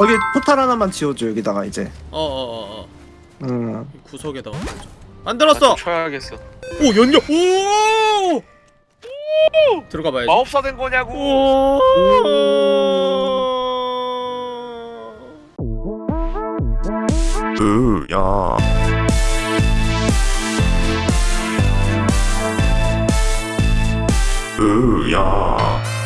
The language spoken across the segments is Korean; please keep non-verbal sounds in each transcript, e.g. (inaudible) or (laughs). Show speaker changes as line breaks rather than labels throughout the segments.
여기 포탈 하나만 지어줘 여기다가 이제
어어어어
음
구석에다가 만들었어.
쳐야겠어.
오 연료. 오. 들어가 봐야지.
마법사 된 거냐고.
오.
으야 으야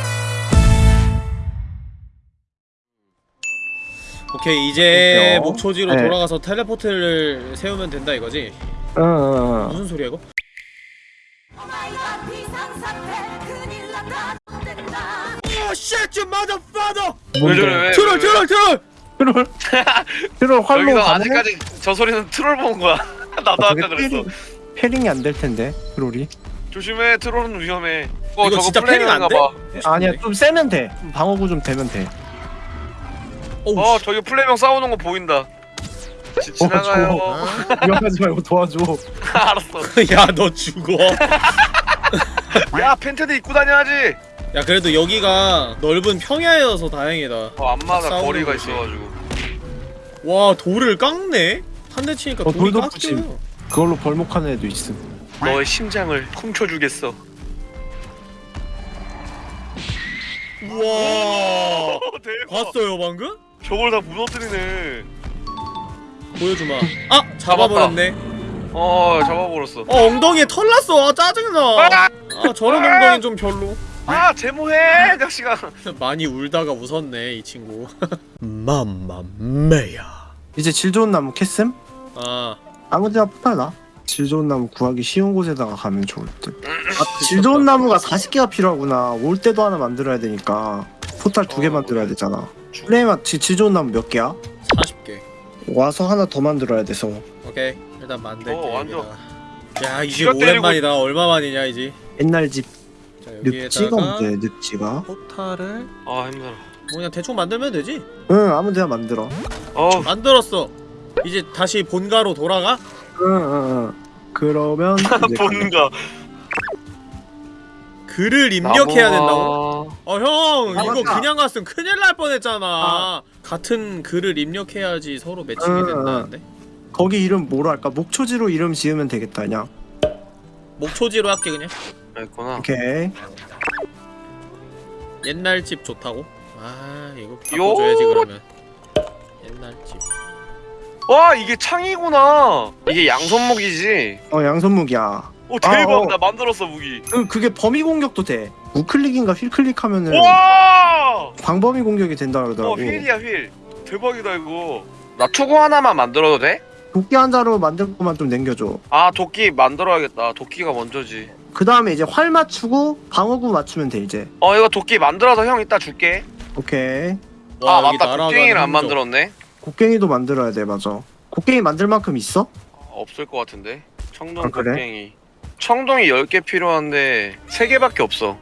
오케이 이제
그렇게요.
목초지로
네.
돌아가서 텔레포트를 세우면 된다 이거지?
응, 응, 응.
무슨 소리야 이거?
왜 저래 왜?
트롤? 트롤 트롤! (laughs)
트롤 트롤 활로
여기서
가능해?
아직까지 저 소리는 트롤 본 거야. (laughs) 나도 아까 그랬어.
패링, 패링이 안 될 텐데 트롤이
조심해 트롤은 위험해. 어
이거
저거
진짜 패링 안
플레이인가
돼?
봐.
아니야 좀 세면 돼 방어구 좀 되면 돼
어
씨.
저기 플레이명 싸우는 거 보인다. 지, 지나가요.
위험하지 말고 도와줘 (laughs)
알았어. (laughs)
야 너 죽어 (laughs)
야 팬티도 입고 다녀야지.
야 그래도 여기가 넓은 평야여서 다행이다
어안 맞아 거리가
거지.
있어가지고.
와 돌을 깎네? 한 대 치니까
어,
돌이
돌도
깎여요
붙임. 그걸로 벌목하는 애도 있음
너의 심장을 훔쳐주겠어.
우와. 봤어요 방금?
저걸 다 무너뜨리네.
보여주마. 아! 잡아버렸네.
어 잡아버렸어.
어 엉덩이에 털 났어. 아 짜증나.
아,
아 저런 엉덩이는 좀 별로.
아 제모해 자식아. (laughs)
많이 울다가 웃었네 이 친구. (laughs) 맘마메야.
이제 질 좋은 나무 캐슴?
아.
아무데나 포탈 나질 좋은 나무 구하기 쉬운 곳에다가 가면 좋을 듯아질 좋은 나무가 40개가 필요하구나. 올 때도 하나 만들어야 되니까 포탈 두개
어.
만들어야 되잖아 질 좋은 나무 몇 개야?
40개.
와서 하나 더 만들어야 돼서.
오케이. 일단 만들게
어, 완전.
야 이제
때리고
오랜만이다. 얼마 만이냐 이제?
옛날 집
자
늪지가
여기에다가
문제 늪지가?
포탈을
아 힘들어.
뭐 그냥 대충 만들면 되지?
응 아무 데나 만들어.
어.
만들었어. 이제 다시 본가로 돌아가?
응응응. 그러면 (laughs) 이제
뭔가
글을 입력해야 된다고? 어 형
아,
이거
맞다.
그냥 갔으면 큰일 날 뻔했잖아 같은 글을 입력해야지 서로 매칭이
응, 응.
된다는데
거기 이름 뭐로 할까? 목초지로 이름 지으면 되겠다 그냥
목초지로 할게 그냥
있구나.
오케이
옛날 집 좋다고? 아 이거 바꿔줘야지 그러면 옛날 집
와 이게 창이구나. 이게 양손목이지.
어 양손무기야
오 대박
아, 어.
나 만들었어 무기.
그, 그게 범위 공격도 돼 우클릭인가 휠클릭 하면은
와.
광범위 공격이 된다
어
그러더라고
휠이야 휠. 대박이다 이거. 나 투구 하나만 만들어도 돼?
도끼 한 자로 만들 것만 좀 남겨줘
아 도끼 만들어야겠다. 도끼가 먼저지.
그 다음에 이제 활 맞추고 방어구 맞추면 돼 이제
어 이거 도끼 만들어서 형 이따 줄게.
오케이
와,
아 맞다 곡괭이를 안. 만들었네.
곡괭이도 만들어야 돼 맞아 곡괭이 만들 만큼 있어?
어, 없을 것 같은데. 청동
아, 그래?
곡괭이. 청동이 10개 필요한데 3개밖에 없어.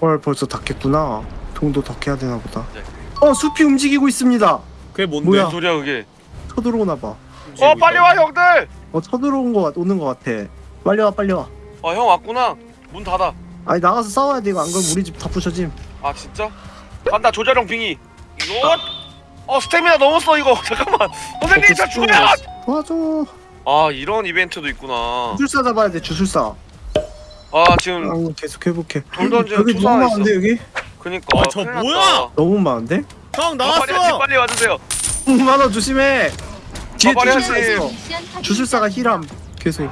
헐 벌써 닫겠구나 동도 더 캐야 되나 보다
네.
어 숲이 움직이고 있습니다
그게 뭔데?
뭐야?
뭔 소리야 그게?
쳐들어오나 봐어
어 빨리 와 형들!
쳐들어온 거 같, 오는 거 같아 빨리 와 빨리
와아형 왔구나. 문 닫아.
아니 나가서 싸워야 돼 이거 안 그러면 우리 집 다 부셔짐
아 진짜? 간다 조자룡 빙의. 이거 어 스태미나 넘었어 이거. (laughs) 잠깐만. 선생님 저 죽어요.
도와줘
아 이런 이벤트도 있구나.
주술사 잡아야 돼 주술사
아 지금
아 계속 회복해
돌 던지는
여기 너무
있어.
많은데 여기?
그니까.
아, 저
큰일
뭐야?
났다.
너무 많은데?
형
아, 빨리
나왔어!
빨리 와주세요.
너무 많아 조심해 뒤에
아, 빨리
주술사
하지.
있어 주술사가 힐함 계속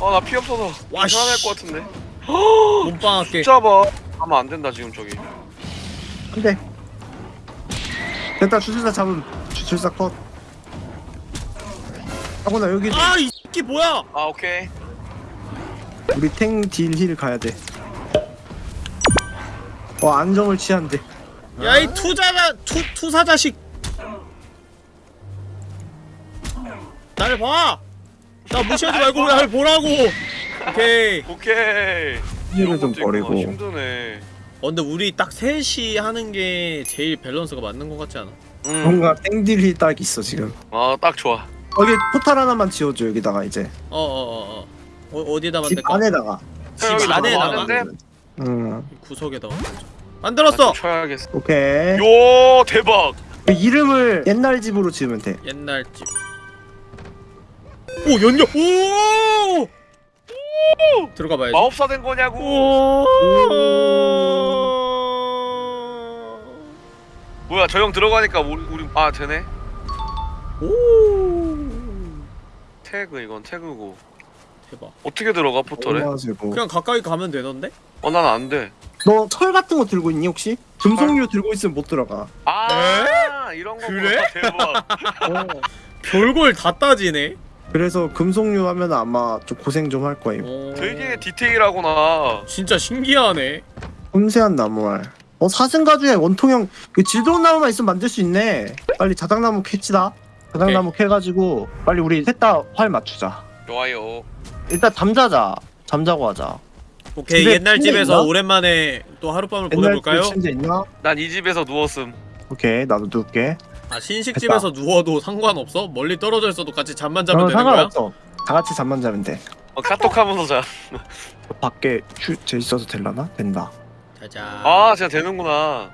아 나 피 없어서.
와,
와
씨.
살아날 것 같은데.
몸빵할게
잡아. 하면 안 된다 지금 저기.
안돼 됐다 주술사 잡음 주술사 컷 하고나 여기
아 이 새끼 뭐야
아 오케이.
우리 탱 딜 힐 가야 돼. 어 안정을 취한대.
야 이 투자자 투 투사 자식 날 봐! 나 무시하지 말고 왜날 보라고! 오케이
오케이.
heal을 좀. 버리고.
힘드네.
어 근데 우리 딱 셋이 하는 게 제일 밸런스가 맞는 것 같지 않아?
음.
뭔가 탱 deal heal 딱 있어 지금.
아 딱 좋아.
여기 포탈 하나만 지어줘 여기다가 이제.
어어어어 어, 어 디에다
집
만들까?
안에다가.
집
여기
안에다가?
응.
구석에다가 만들었어!
쳐야겠어.
오케이.
요 대박.
그 이름을 옛날 집으로 지으면 돼.
옛날 집. 오 연결. 오. 들어가 봐야지.
마법사 된 거냐고
오.
뭐야 저 형 들어가니까 우리, 우리 아 되네
오.
태그 이건 태그고
대박.
어떻게 들어가 포털에?
얼마나 세고.
그냥 가까이 가면 되던데?
어 난 안돼
너 철 같은 거 들고 있니 혹시? 금속류 들고 있으면 못 들어가.
아 이런 거
그래?
대박 (laughs)
어.
별걸 다 따지네.
그래서 금속류 하면 아마 좀 고생 좀 할 거예요.
오.
되게 디테일하구나
진짜 신기하네.
섬세한 나무알. 어 사슴 가죽에 원통형 그 질도운 나무만 있으면 만들 수 있네. 빨리 자작나무 캐치다. 자작나무 캐가지고 빨리 우리 셋 다 활 맞추자.
좋아요
일단 잠자자. 잠자고 하자.
오케이
집에
옛날
침대
집에서
있나?
오랜만에 또 하룻밤을
옛날
보내볼까요?
그 침대 있나?
난 이 집에서 누웠음
오케이 나도 누울게.
아 신식 집에서 누워도 상관없어? 멀리 떨어져 있어도 같이 잠만 자면
어,
되는 거야?
상관없어. 다 같이 잠만 자면 돼.
어, 카톡 하면서 자
밖에 휴 제 있어서 될라나? 된다.
자자.
아 진짜 되는구나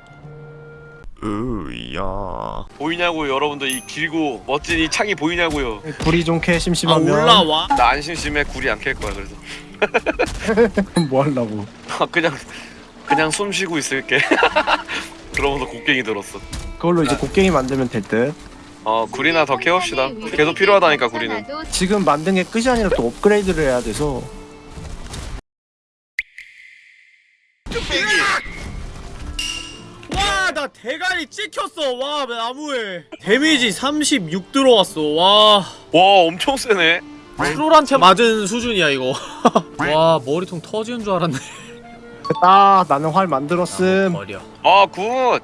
으야.
보이냐고요 여러분들. 이 길고 멋진 이 창이 보이냐고요.
불이
좀캐아
심심하면.
올라와.
나 안 심심해. 굴이 안 캘 거야 그래서 (laughs)
뭐 하려고?
그냥 그냥 숨 쉬고 있을게. (laughs) 그러면서 곡괭이 들었어.
그걸로 이제 곡괭이 만들면 될 듯.
어 굴이나 더 캐봅시다. 계속 필요하다니까 굴이는.
지금 만든 게 끝이 아니라 또 업그레이드를 해야 돼서
대가리 찍혔어. 와, 나무에. 데미지 36 들어왔어. 와.
와 엄청 세네
트롤한테 맞은 수준이야, 이거. (laughs) 와, 머리통 터지는 줄 알았네.
됐다. (laughs) 나는 활 만들었음.
버려.
아굿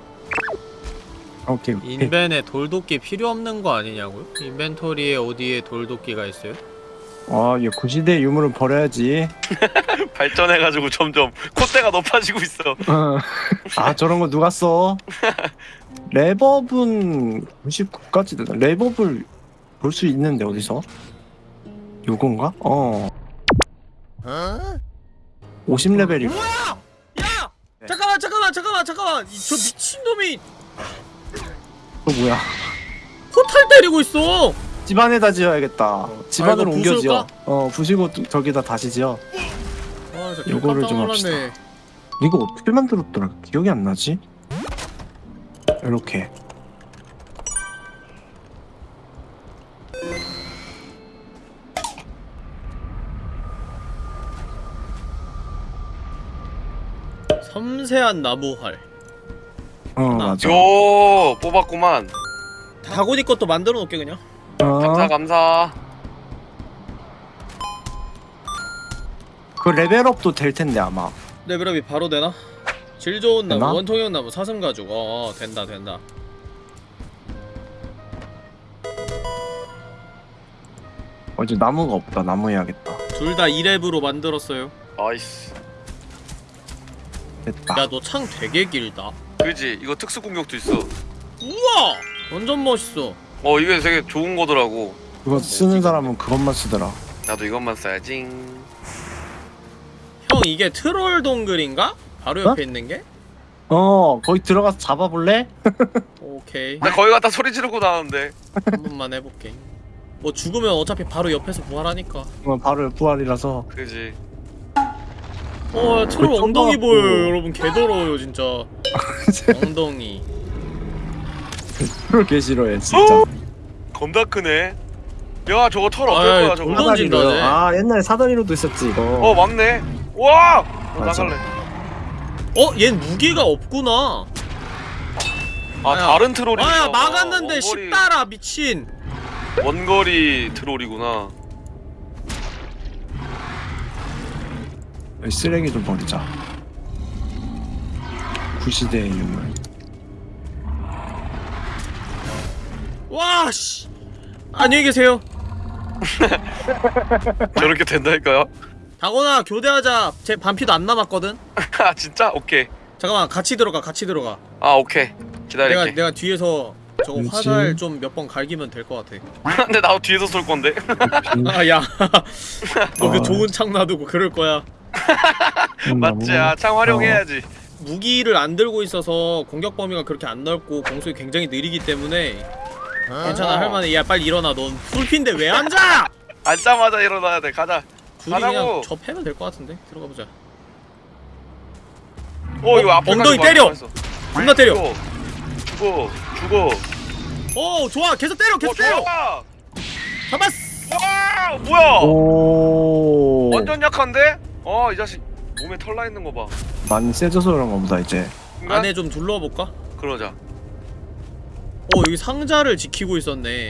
오케이. 오케이.
인벤에 돌도끼 필요 없는 거 아니냐고요? 인벤토리에 어디에 돌도끼가 있어요?
아, 얘 구시대 유물은 버려야지. (laughs)
발전해가지고 점점 콧대가 높아지고 있어
아, 저런 거 누가 써? 레버분 99까지 되나? 레버블 볼 수 있는데 어디서? 요건가? 어. 50레벨이
뭐야? 야!
네.
잠깐만, 잠깐만, 잠깐만, 잠깐만. 이- 저 미친놈이
또 뭐야?
포탈 때리고 있어.
집안에다 지어야겠다. 집안으로
이거
옮겨 지어.
부술까?
어, 부시고 또 저기다 다시 지어.
아, 진짜
요거를
깜짝
좀
놀랐네.
이거 어떻게 만들었더라? 기억이 안 나지? 이렇게.
섬세한 나무활.
어, 맞아.
요 뽑았구만
다고니 것도 만들어 놓게 그냥.
감사
어,
감사
그 레벨업도 될 텐데 아마.
레벨업이 바로 되나? 질 좋은 나무,
되나?
원통형 나무, 사슴 가죽. 어, 어, 된다, 된다.
어, 이제 나무가 없다. 나무 해야겠다.
둘 다 2랩으로 만들었어요.
nice
됐다.
야, 너 창 되게 길다.
그지 이거 특수 공격도 있어
우와! 완전 멋있어.
어 이게 되게 좋은 거더라고
그거 쓰는 사람은 그것만 쓰더라.
나도 이것만 써야지
형, 이게 트롤 동굴인가? 바로 옆에 있는 게?
어, 거기 들어가서 잡아볼래? (laughs)
오케이.
나 거기 갔다 소리 지르고 나왔는데
한 번만 해볼게. 뭐 죽으면 어차피 바로 옆에서 부활하니까.
어, 바로 부활이라서.
그지
어, 트롤
그
엉덩이. 보여요, 여러분. 개더러워요, 진짜. (laughs) 엉덩이. (laughs)
그걸 개 싫어해, 진짜.
겁나 크네 야 저거 털 어떨
아이,
거야 저거
돌 던진다, 쟤.
아, 옛날에 사다리로도 있었지, 이거.
어 맞네 와 어,
맞아.
나갈래
어, 얜 무기가 없구나.
아
아야.
다른 트롤이
아야, 막았는데
원거리,
쉽다라, 미친.
원거리 트롤이구나
쓰레기 좀 버리자. 구시대의 유물.
와, 씨. 안녕히 계세요. (laughs)
저렇게 된다니까요
다곤아, 교대하자. 제 반피도 안 남았거든. (laughs)
아 진짜 오케이
잠깐만, 같이 들어가, 같이 들어가.
아 오케이
내가
기다릴게
내가 뒤에서 저거
그렇지.
화살 좀 몇 번 갈기면 될 것 같아. (laughs)
근데 나도 뒤에서 쏠 건데
아, 야. 너그
어.
좋은 창 놔두고 그럴 거야.
맞지 아 창 활용해야지
무기를 안 들고 있어서 공격 범위가 그렇게 안 넓고 공속이 굉장히 느리기 때문에 괜찮아 할만해 야 빨리 일어나. 넌 풀핀데 왜 앉아?
앉자마자 일어나야 돼. 가자.
둘이
가라고.
그냥 접해면 될 것 같은데? 들어가 보자.
어 이거 앞에
엉덩이 때려! 존나 때려.
죽어. 죽어.
오 좋아. 계속 때려
어
계속 때려.
좋아.
잡았어.
와 뭐야?
오.
완전 약한데? 어 이 자식 몸에 털나 있는 거봐.
많이 세져서 그런가 보다 이제.
안에 좀 둘러볼까?
그러자
어 여기 상자를 지키고 있었네.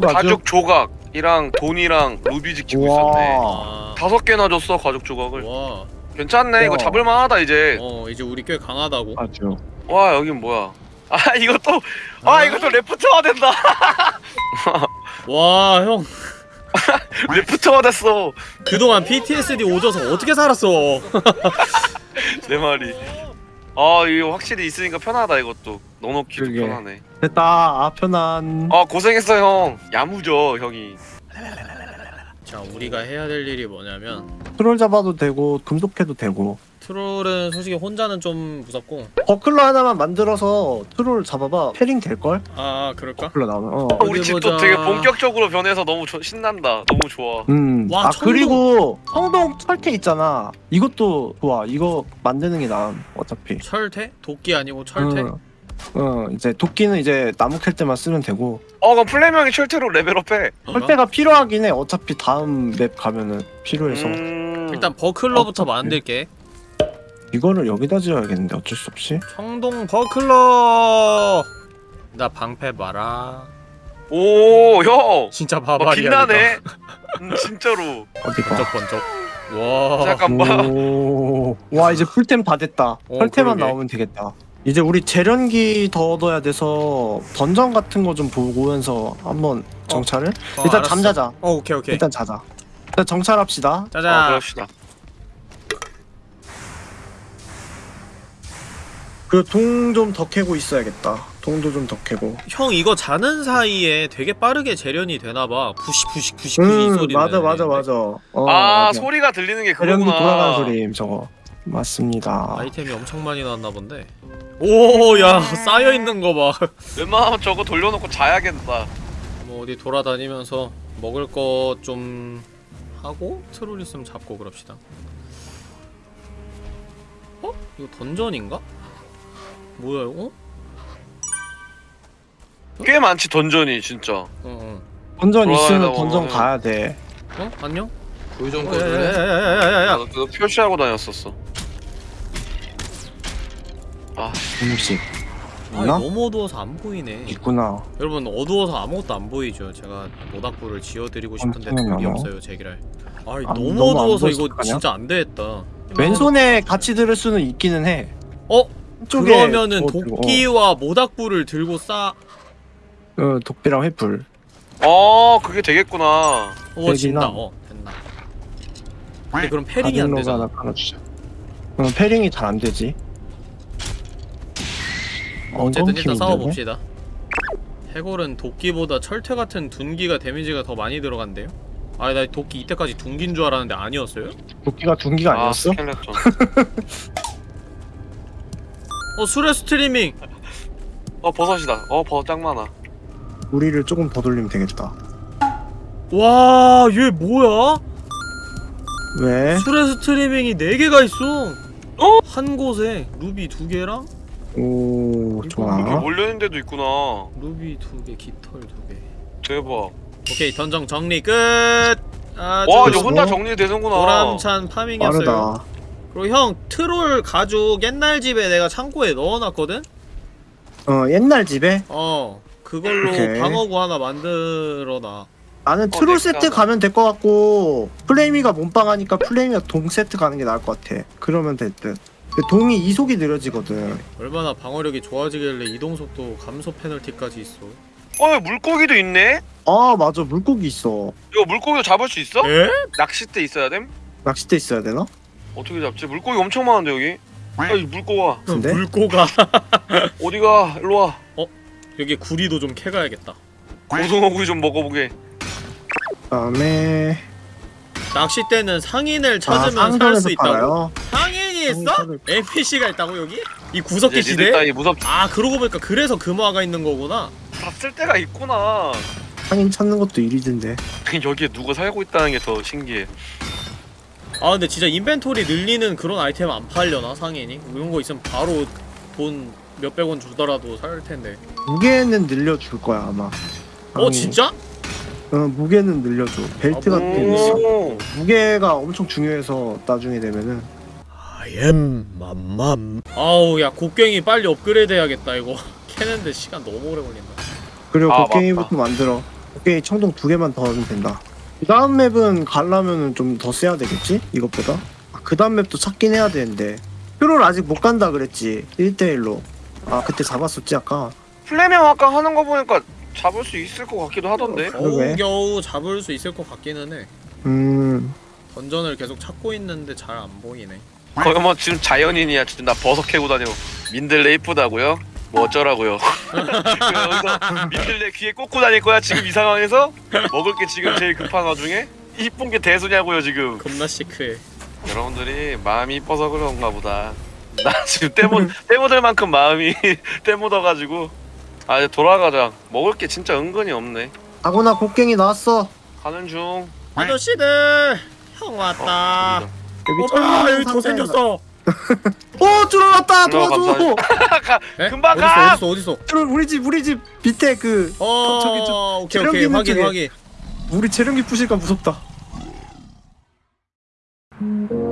가죽 조각이랑 돈이랑 루비 지키고 있었네.
아,
다섯 개나 줬어 가죽 조각을.
와,
괜찮네 이거
와.
잡을만하다 이제.
어 이제 우리 꽤 강하다고.
아주
와 여긴 뭐야? 아 이것도 아 이것도 레프트화 된다. (laughs)
와형. (laughs)
레프트화 됐어.
그동안 PTSD 오져서 어떻게 살았어? (laughs)
내 말이 아 이거 확실히 있으니까 편하다 이것도. 넣어놓기도
그러게.
편하네.
됐다. 아 편안.
아 고생했어 형. 야무져 형이.
자 우리가 해야 될 일이 뭐냐면
트롤 잡아도 되고 금속해도 되고
트롤은 솔직히 혼자는 좀 무섭고
버클러 하나만 만들어서 트롤 잡아봐 패링 될걸?
아 그럴까?
버클러 나오면 어.
우리
어디
집도
보자.
되게 본격적으로 변해서 너무 조- 신난다 너무 좋아
음.
와,
아
청동.
그리고 성동 철퇴 있잖아 이것도 좋아 이거 만드는 게 나음 어차피
철퇴? 도끼 아니고 철퇴?
응. 어 이제 도끼는 이제 나무 캘 때만 쓰면 되고
어 그럼 플레명이 철퇴로 레벨업해
철퇴가 필요하긴 해 어차피 다음 맵 가면은 필요해서
음...
일단 버클러부터
어차피.
만들게
이거를 여기다 지어야겠는데 어쩔 수 없이
청동 버클러 나 방패 봐라
오 형
진짜
어,
바바리야
빛나네 음, 진짜로
어디 봐
번쩍 번쩍 와
잠깐만
오, 와 이제 풀템 다 됐다.
어, 그러게.
나오면 되겠다. 이제 우리 재련기 더 얻어야 돼서 던전 같은 거 좀 보면서 한번 정찰을.
어,
일단
알았어.
잠자자.
어 오케이 오케이
일단 자자. 일단 정찰합시다.
짜자
어, 그럽시다
그 동 좀 더 캐고 있어야겠다. 동도 좀 더 캐고.
형 이거 자는 사이에 되게 빠르게 재련이 되나봐 부시 부시 부시 부시
이음
소리
맞아 맞아 맞아. 어,
아
맞아.
소리가 들리는 게
재련기
그거구나
돌아가는 소리 저거. 맞습니다.
아이템이 엄청 많이 나왔나 본데 오야 쌓여있는 거봐
웬만하면 저거 돌려놓고 자야겠다
뭐 어디 돌아다니면서 먹을 것좀 하고 트롤 있으면 잡고 그럽시다 어? 이거 던전인가? 뭐야 이거?
꽤 많지 던전이 진짜
어? 어
던전 있으면 던전. 가야 돼.
어? 안녕? 어, 야야야야야야야
나도 그거 표시하고 다녔었어 아
음식.
아
있나?
너무 어두워서 안 보이네
있구나.
여러분 어두워서 아무것도 안 보이죠 제가 모닥불을 지어드리고 싶은데. 돈이 없어요 제기랄 아, 너무,
너무 안
어두워서 이거? 진짜 안 되겠다
왼손에 같이 들을 수는 있기는 해.
어?
쪽에
그러면은
뭐 들고,
도끼와 모닥불을 들고 싸
어, 어, 독비랑 횃불.
어 그게 되겠구나
어. 진다 어 됐나 근데 그럼 패링이 안 되잖아
하나 깔아주자. 어, 패링이 잘 안 되지.
어쨌든 일단 싸워봅시다 해골은 도끼보다 철퇴 같은 둔기가 데미지가 더 많이 들어간대요? 아니 나 도끼 이때까지 둔기인 줄 알았는데 아니었어요?
도끼가 둔기가
아
아니었어?
스켈레톤 (laughs)
어 수레 스트리밍!
어 버섯이다 어 버섯 짱 많아
우리를 조금 더 돌리면 되겠다.
와, 얘 뭐야?
왜?
수레 스트리밍이 4개가 있어.
어?
한 곳에 루비 2개랑
오
이렇게
좋아.
몰려있는 데도 있구나
루비 2개, 깃털 2개.
대박
오케이, 던전 정리 끝. 아주
와 이제
됐어?
혼자 정리되는구나
보람찬 farming이었어요.
빠르다.
그리고 형 트롤 가죽 옛날 집에 내가 창고에 넣어놨거든.
어 옛날 집에
어, 그걸로
오케이.
방어구 하나 만들어놔.
나는
어,
트롤
넥스
세트. 가면 될 것 같고 플레이미가 몸빵하니까 플레이미가 동 세트 가는 게 나을 것 같아. 그러면 될 듯. 근데 동이 이속이 느려지거든.
얼마나 방어력이 좋아지길래 이동 속도 감소 페널티까지 있어.
어 물고기도 있네
아 맞아 물고기 있어.
이거 물고기 잡을 수 있어?
에?
낚싯대 있어야 됨?
낚싯대 있어야 되나?
어떻게 잡지? 물고기 엄청 많은데 여기 아이 물고가
근데?
물고가 (laughs)
어디가 일로와
여기 구리도 좀 캐가야겠다.
고등어구이 좀 먹어보게
그다음에
낚싯대는 상인을
아
찾으면 살
상점에서
수 있다고. 상인이 있어?
사람을-
NPC가 있다고 여기? 이 구석기 시대?
무섭
아 그러고 보니까 그래서 금화가 있는 거구나
다쓸 때가 있구나
상인 찾는 것도 일이던데 (laughs)
여기에 누가 살고 있다는 게 더 신기해
아 근데 진짜 인벤토리 늘리는 그런 아이템 안 팔려나 상인이? 이런 거 있으면 바로 돈 몇백 원 주더라도 살 텐데.
무게는 늘려줄 거야 아마.
어. 진짜?
어 무게는 늘려줘. 벨트
아,
같은 게 있어.
오
무게가 엄청 중요해서 나중에 되면은.
아엠 맘맘 아우 야 곡괭이 빨리 업그레이드 해야겠다 이거. (laughs) 캐는데 시간 너무 오래 걸린다.
그리고
아,
곡괭이부터 만들어. 곡괭이 청동 두 개만 더 하면 된다 그 다음 맵은 가려면은 좀더 써야 되겠지? 이것보다? 아, 그 다음 맵도 찾긴 해야 되는데. 표를 아직 못 간다 그랬지 1대1로. 아 그때 잡았었지 아까?
플레명 아까 하는 거 보니까 잡을 수 있을 것 같기도 하던데.
그러게.
겨우 겨우 잡을 수 있을 것 같기는 해.
음.
던전을 계속 찾고 있는데 잘 안 보이네.
거의 뭐 지금 자연인이야. 지금 나 버섯 캐고 다녀 민들레 이쁘다고요? 뭐 어쩌라고요? (laughs) 여기서 민들레 귀에 꽂고 다닐 거야 지금 이 상황에서? 먹을 게 지금 제일 급한 와중에? 이쁜 게 대수냐고요 지금?
겁나 시크해.
여러분들이 마음이 이뻐서 그런가 보다. 나 지금 때묻 때묻을 마음이 (laughs) 때묻어가지고. 아 이제 돌아가자. 먹을 게 진짜 은근히 없네.
아구나 곡괭이 나왔어.
가는 중.
아저씨들 형 왔다.
어,
여기
아 여기 더 생겼어
어, 오 줄어났다
어,
도와줘.
가, 금방 가.
어딨어 어딨어
줄은 우리 집 우리 집 밑에 그
어
저기 저
오케이 오케이 확인
쪽에.
확인
우리 재련기 부실까 무섭다. 음.